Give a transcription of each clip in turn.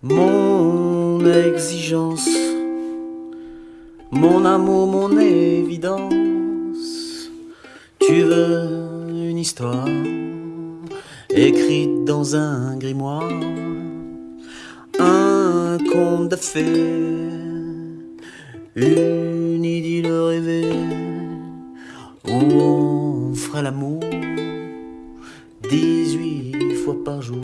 Mon exigence, mon amour, mon évidence. Tu veux une histoire écrite dans un grimoire, un conte de fées, une idylle rêvée où on ferait l'amour 18 fois par jour.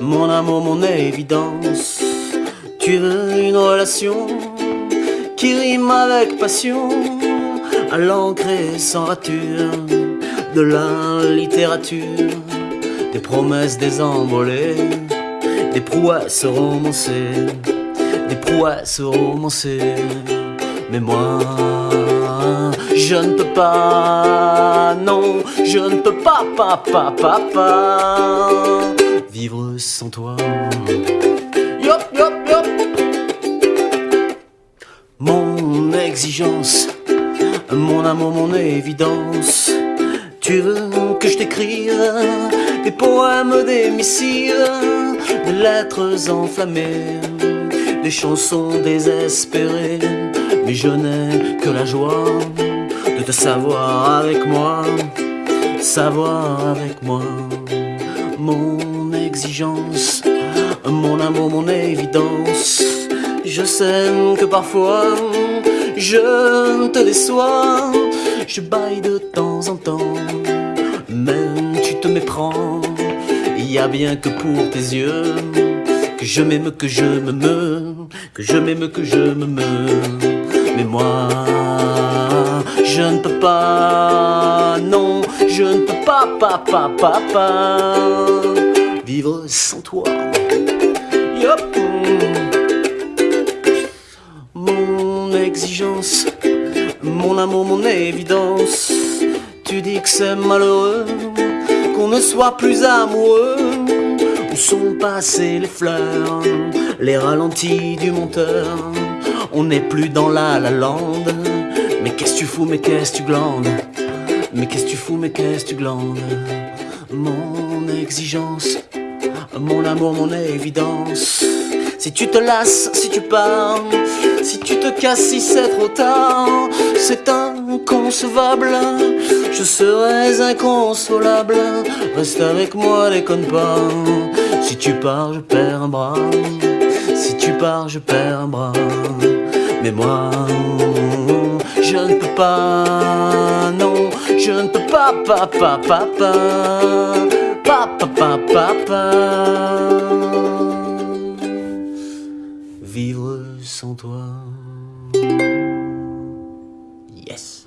Mon amour, mon évidence. Tu veux une relation qui rime avec passion, à l'encre sans rature de la littérature, des promesses désembolées, des prouesses romancées, des prouesses romancées. Mais moi, je ne peux pas, non, je ne peux pas, papa, papa, vivre sans toi. Yop, yop, yop. Mon exigence, mon amour, mon évidence. Tu veux que je t'écrive des poèmes, des missives, des lettres enflammées, des chansons désespérées. Mais je n'ai que la joie de te savoir avec moi, savoir avec moi. Mon exigence, mon amour, mon évidence. Je sais que parfois je te déçois, je baille de temps en temps, même tu te méprends. Il y a bien que pour tes yeux que je m'aime, que je me meure, que je m'aime, que je me meure. Mais moi, je ne peux pas, non, je ne peux pas, papa, papa, vivre sans toi. Yop. Mon exigence, mon amour, mon évidence. Tu dis que c'est malheureux qu'on ne soit plus amoureux. Où sont passées les fleurs, les ralentis du monteur? On n'est plus dans la la lande. Qu'est-ce que tu fous, mais qu'est-ce que tu glandes? Mais qu'est-ce que tu fous, mais qu'est-ce que tu glandes? Mon exigence, mon amour, mon évidence. Si tu te lasses, si tu pars, si tu te casses, si c'est trop tard, c'est inconcevable. Je serais inconsolable. Reste avec moi, déconne pas. Si tu pars, je perds un bras. Si tu pars, je perds un bras. Mais moi, je ne peux pas, non, je ne peux pas, papa, papa, papa, papa, papa. Vivre sans toi. Yes.